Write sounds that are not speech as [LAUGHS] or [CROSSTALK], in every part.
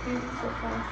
gosh. So intense.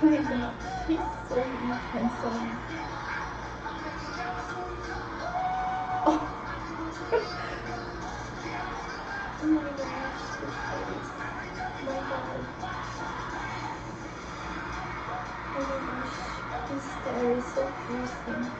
God. He's so. Oh. [LAUGHS] oh my gosh. His face. Oh my god. My is so piercing.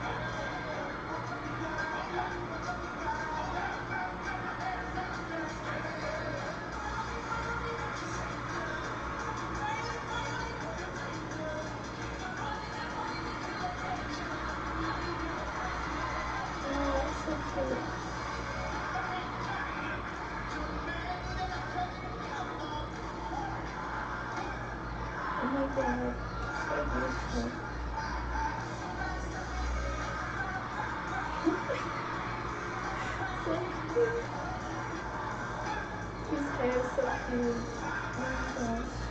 His hair is so cute. Oh my gosh.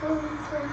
so